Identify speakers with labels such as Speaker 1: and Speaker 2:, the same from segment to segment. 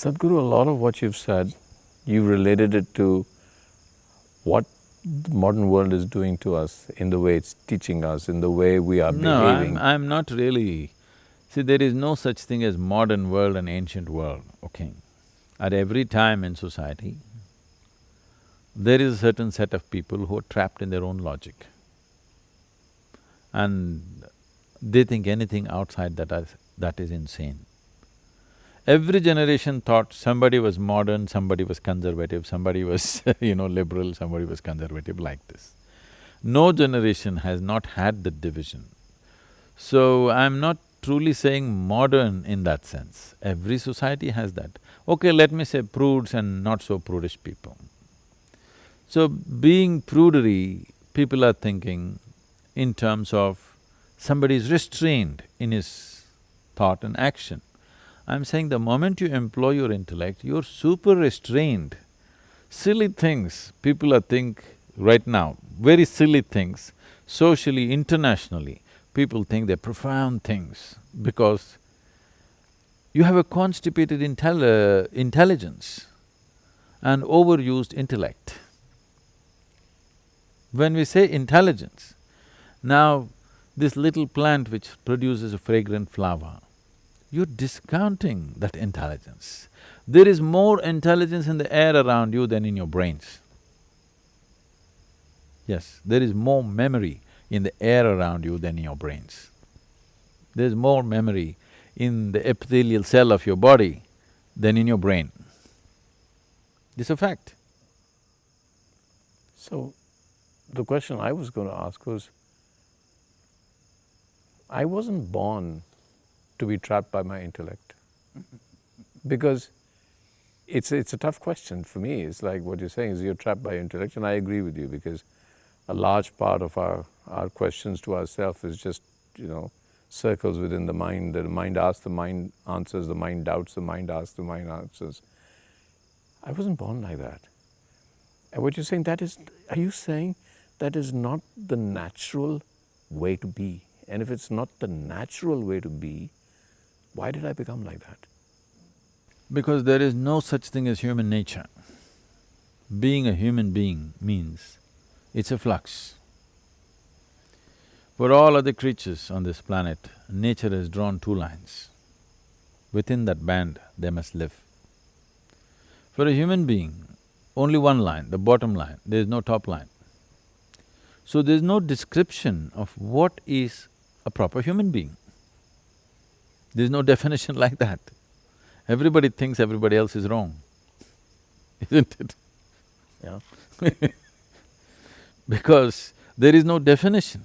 Speaker 1: Sadhguru, a lot of what you've said, you've related it to what the modern world is doing to us, in the way it's teaching us, in the way we are
Speaker 2: No,
Speaker 1: behaving.
Speaker 2: I'm, I'm not really… See, there is no such thing as modern world and ancient world, okay? At every time in society, there is a certain set of people who are trapped in their own logic. And they think anything outside that is, that is insane. Every generation thought somebody was modern, somebody was conservative, somebody was you know, liberal, somebody was conservative, like this. No generation has not had the division. So, I'm not truly saying modern in that sense. Every society has that. Okay, let me say prudes and not so prudish people. So, being prudery, people are thinking in terms of somebody is restrained in his thought and action. I'm saying the moment you employ your intellect, you're super restrained. Silly things people are think right now, very silly things, socially, internationally, people think they're profound things because you have a constipated intel uh, intelligence and overused intellect. When we say intelligence, now this little plant which produces a fragrant flower, you're discounting that intelligence. There is more intelligence in the air around you than in your brains. Yes, there is more memory in the air around you than in your brains. There's more memory in the epithelial cell of your body than in your brain. It's a fact.
Speaker 1: So, the question I was going to ask was, I wasn't born to be trapped by my intellect. because it's, it's a tough question for me. It's like what you're saying is you're trapped by your intellect and I agree with you because a large part of our, our questions to ourselves is just, you know, circles within the mind. The mind asks, the mind answers, the mind doubts, the mind asks, the mind answers. I wasn't born like that. And what you're saying, that is, are you saying that is not the natural way to be? And if it's not the natural way to be, why did I become like that?
Speaker 2: Because there is no such thing as human nature. Being a human being means it's a flux. For all other creatures on this planet, nature has drawn two lines. Within that band, they must live. For a human being, only one line, the bottom line, there is no top line. So there's no description of what is a proper human being. There's no definition like that. Everybody thinks everybody else is wrong, isn't it?
Speaker 1: Yeah.
Speaker 2: because there is no definition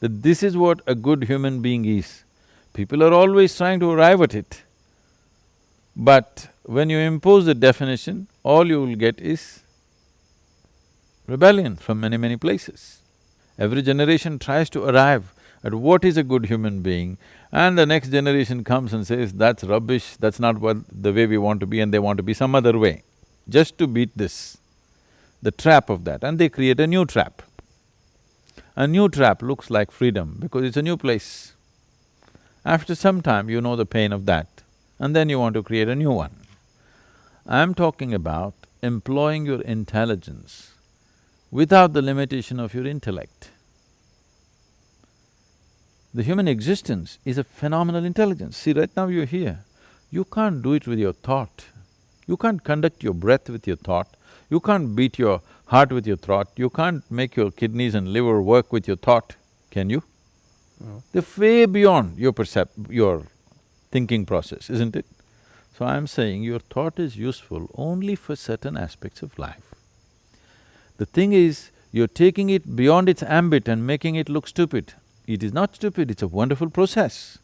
Speaker 2: that this is what a good human being is. People are always trying to arrive at it. But when you impose the definition, all you will get is rebellion from many, many places. Every generation tries to arrive at what is a good human being and the next generation comes and says, that's rubbish, that's not what… the way we want to be and they want to be some other way, just to beat this, the trap of that, and they create a new trap. A new trap looks like freedom because it's a new place. After some time, you know the pain of that, and then you want to create a new one. I'm talking about employing your intelligence without the limitation of your intellect. The human existence is a phenomenal intelligence. See, right now you're here, you can't do it with your thought. You can't conduct your breath with your thought, you can't beat your heart with your thought, you can't make your kidneys and liver work with your thought, can you?
Speaker 1: No.
Speaker 2: They're way beyond your percept… your thinking process, isn't it? So I'm saying your thought is useful only for certain aspects of life. The thing is, you're taking it beyond its ambit and making it look stupid. It is not stupid, it's a wonderful process.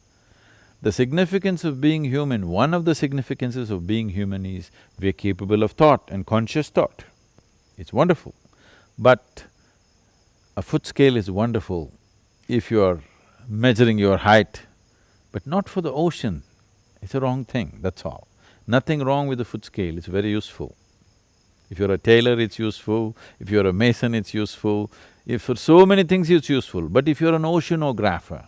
Speaker 2: The significance of being human, one of the significances of being human is we're capable of thought and conscious thought. It's wonderful. But a foot scale is wonderful if you're measuring your height, but not for the ocean. It's a wrong thing, that's all. Nothing wrong with the foot scale, it's very useful. If you're a tailor, it's useful, if you're a mason, it's useful, if for so many things it's useful, but if you're an oceanographer,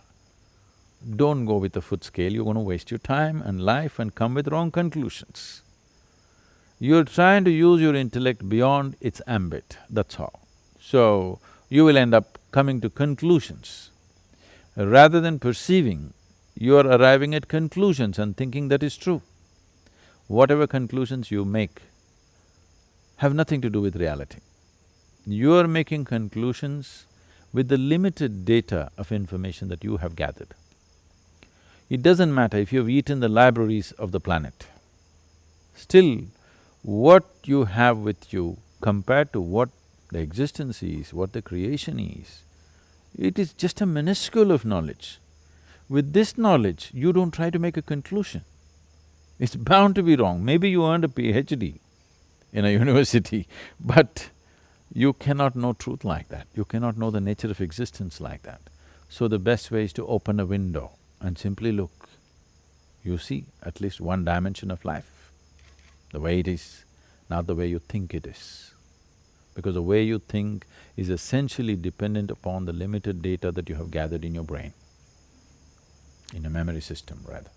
Speaker 2: don't go with the foot scale, you're going to waste your time and life and come with wrong conclusions. You're trying to use your intellect beyond its ambit, that's all. So, you will end up coming to conclusions. Rather than perceiving, you are arriving at conclusions and thinking that is true. Whatever conclusions you make have nothing to do with reality. You are making conclusions with the limited data of information that you have gathered. It doesn't matter if you've eaten the libraries of the planet, still what you have with you compared to what the existence is, what the creation is, it is just a minuscule of knowledge. With this knowledge, you don't try to make a conclusion. It's bound to be wrong. Maybe you earned a PhD in a university, but you cannot know truth like that. You cannot know the nature of existence like that. So the best way is to open a window and simply look. You see at least one dimension of life, the way it is, not the way you think it is because the way you think is essentially dependent upon the limited data that you have gathered in your brain, in a memory system rather.